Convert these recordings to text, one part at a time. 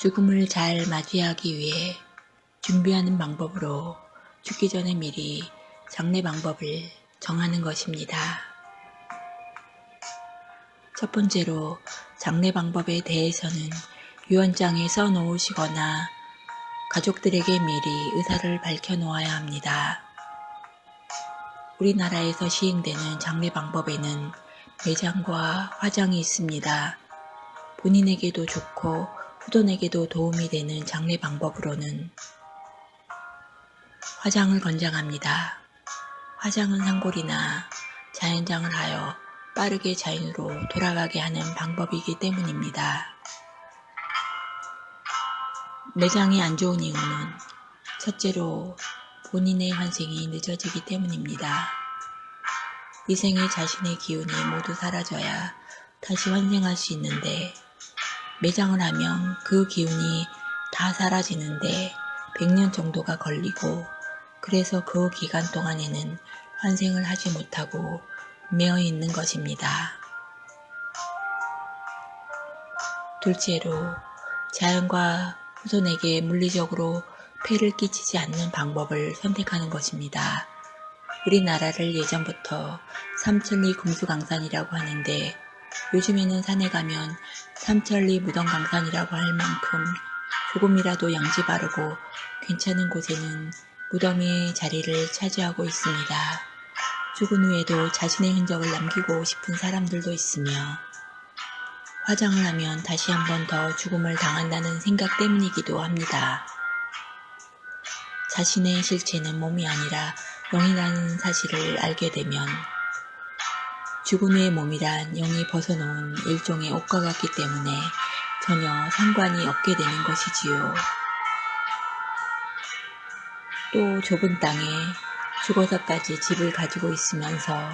죽음을 잘 맞이하기 위해 준비하는 방법으로 죽기 전에 미리 장례 방법을 정하는 것입니다. 첫 번째로 장례 방법에 대해서는 유언장에 써 놓으시거나 가족들에게 미리 의사를 밝혀 놓아야 합니다. 우리나라에서 시행되는 장례 방법에는 매장과 화장이 있습니다. 본인에게도 좋고 후손에게도 도움이 되는 장례 방법으로는 화장을 권장합니다. 화장은 상골이나 자연장을 하여 빠르게 자연으로 돌아가게 하는 방법이기 때문입니다. 매장이 안 좋은 이유는 첫째로 본인의 환생이 늦어지기 때문입니다. 이 생에 자신의 기운이 모두 사라져야 다시 환생할 수 있는데 매장을 하면 그 기운이 다 사라지는데 100년 정도가 걸리고 그래서 그 기간 동안에는 환생을 하지 못하고 매어 있는 것입니다. 둘째로 자연과 후손에게 물리적으로 폐를 끼치지 않는 방법을 선택하는 것입니다. 우리나라를 예전부터 삼천리 금수강산이라고 하는데 요즘에는 산에 가면 삼천리 무덤강산이라고 할 만큼 조금이라도 양지 바르고 괜찮은 곳에는 무덤의 자리를 차지하고 있습니다. 죽은 후에도 자신의 흔적을 남기고 싶은 사람들도 있으며 화장을 하면 다시 한 번 더 죽음을 당한다는 생각 때문이기도 합니다. 자신의 실체는 몸이 아니라 영이라는 사실을 알게 되면 죽은 후의 몸이란 영이 벗어놓은 일종의 옷과 같기 때문에 전혀 상관이 없게 되는 것이지요. 또 좁은 땅에 죽어서까지 집을 가지고 있으면서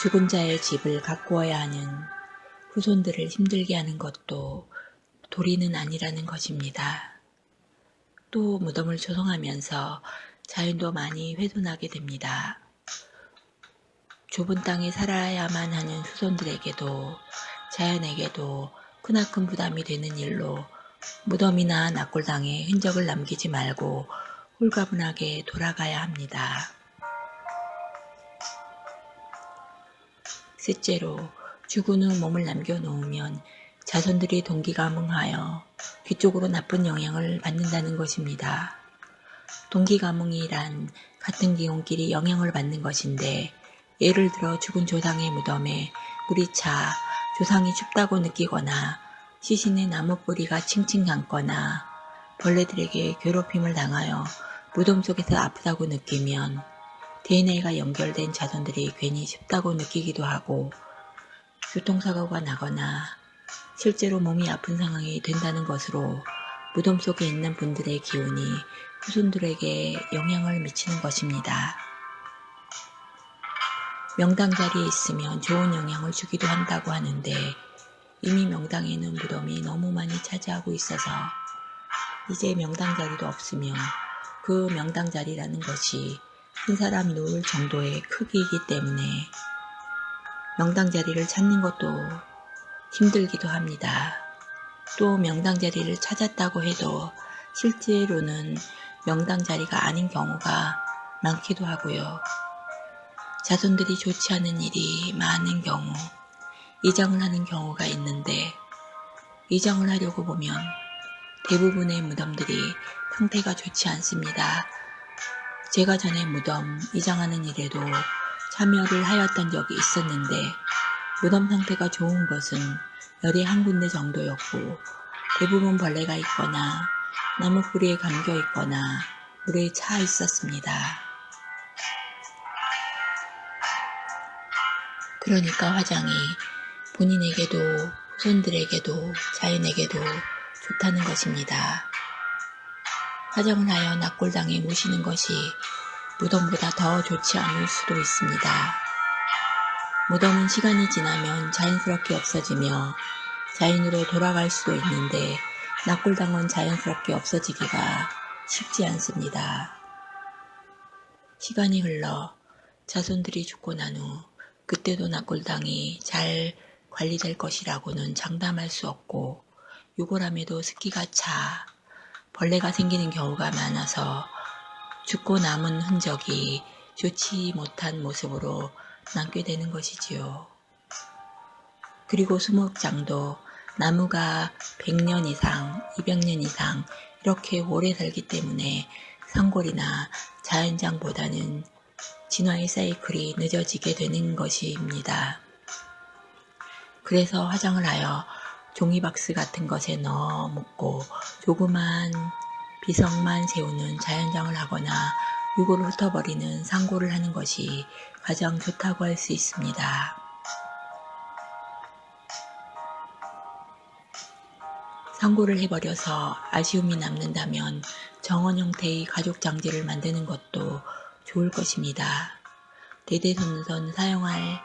죽은 자의 집을 가꾸어야 하는 후손들을 힘들게 하는 것도 도리는 아니라는 것입니다. 또 무덤을 조성하면서 자연도 많이 훼손하게 됩니다. 좁은 땅에 살아야만 하는 후손들에게도 자연에게도 크나큰 부담이 되는 일로 무덤이나 낙골당에 흔적을 남기지 말고 홀가분하게 돌아가야 합니다. 셋째로 죽은 후 몸을 남겨놓으면 자손들이 동기가뭉하여 뒤쪽으로 나쁜 영향을 받는다는 것입니다. 동기가뭉이란 같은 기운끼리 영향을 받는 것인데 예를 들어 죽은 조상의 무덤에 물이 차 조상이 춥다고 느끼거나 시신의 나무 뿌리가 칭칭 감거나 벌레들에게 괴롭힘을 당하여 무덤 속에서 아프다고 느끼면 DNA가 연결된 자손들이 괜히 춥다고 느끼기도 하고 교통사고가 나거나 실제로 몸이 아픈 상황이 된다는 것으로 무덤 속에 있는 분들의 기운이 후손들에게 영향을 미치는 것입니다. 명당 자리에 있으면 좋은 영향을 주기도 한다고 하는데 이미 명당에는 무덤이 너무 많이 차지하고 있어서 이제 명당 자리도 없으며 그 명당 자리라는 것이 한 사람 누울 정도의 크기이기 때문에 명당 자리를 찾는 것도 힘들기도 합니다. 또 명당 자리를 찾았다고 해도 실제로는 명당 자리가 아닌 경우가 많기도 하고요. 자손들이 좋지 않은 일이 많은 경우 이장을 하는 경우가 있는데 이장을 하려고 보면 대부분의 무덤들이 상태가 좋지 않습니다. 제가 전에 무덤 이장하는 일에도 참여를 하였던 적이 있었는데 무덤 상태가 좋은 것은 열이 한 군데 정도였고 대부분 벌레가 있거나 나무 뿌리에 감겨 있거나 물에 차 있었습니다. 그러니까 화장이 본인에게도 후손들에게도 자연에게도 좋다는 것입니다. 화장을 하여 낙골당에 모시는 것이 무덤보다 더 좋지 않을 수도 있습니다. 무덤은 시간이 지나면 자연스럽게 없어지며 자연으로 돌아갈 수도 있는데 낙골당은 자연스럽게 없어지기가 쉽지 않습니다. 시간이 흘러 자손들이 죽고 난 후 그때도 낙골당이 잘 관리될 것이라고는 장담할 수 없고 유골함에도 습기가 차 벌레가 생기는 경우가 많아서 죽고 남은 흔적이 좋지 못한 모습으로 남게 되는 것이지요. 그리고 수목장도 나무가 100년 이상, 200년 이상 이렇게 오래 살기 때문에 산골이나 자연장보다는 진화의 사이클이 늦어지게 되는 것입니다. 그래서 화장을 하여 종이박스 같은 것에 넣어 묻고 조그만 비석만 세우는 자연장을 하거나 유골을 흩어버리는 상고를 하는 것이 가장 좋다고 할 수 있습니다. 상고를 해버려서 아쉬움이 남는다면 정원 형태의 가족 장지를 만드는 것도 좋을 것입니다. 대대손손 사용할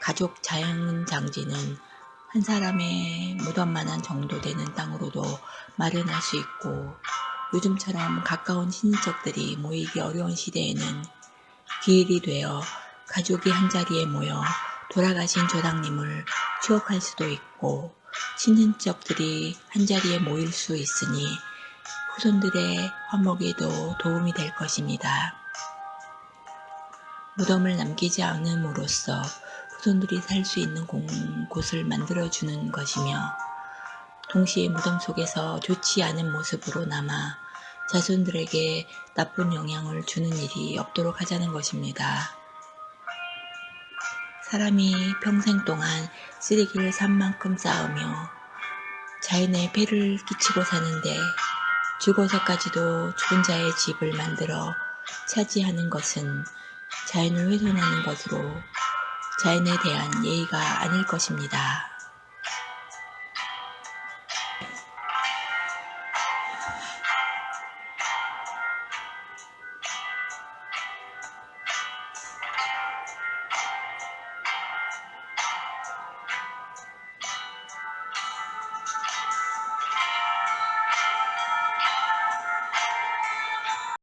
가족 자연 장지는 한 사람의 무덤만한 정도 되는 땅으로도 마련할 수 있고 요즘처럼 가까운 친인척들이 모이기 어려운 시대에는 기일이 되어 가족이 한자리에 모여 돌아가신 조상님을 추억할 수도 있고 친인척들이 한자리에 모일 수 있으니 후손들의 화목에도 도움이 될 것입니다. 무덤을 남기지 않음으로써 후손들이 살 수 있는 공, 곳을 만들어주는 것이며 동시에 무덤 속에서 좋지 않은 모습으로 남아 자손들에게 나쁜 영향을 주는 일이 없도록 하자는 것입니다. 사람이 평생 동안 쓰레기를 산 만큼 쌓으며 자연에 폐를 끼치고 사는데 죽어서까지도 죽은 자의 집을 만들어 차지하는 것은 자연을 훼손하는 것으로 자연에 대한 예의가 아닐 것입니다.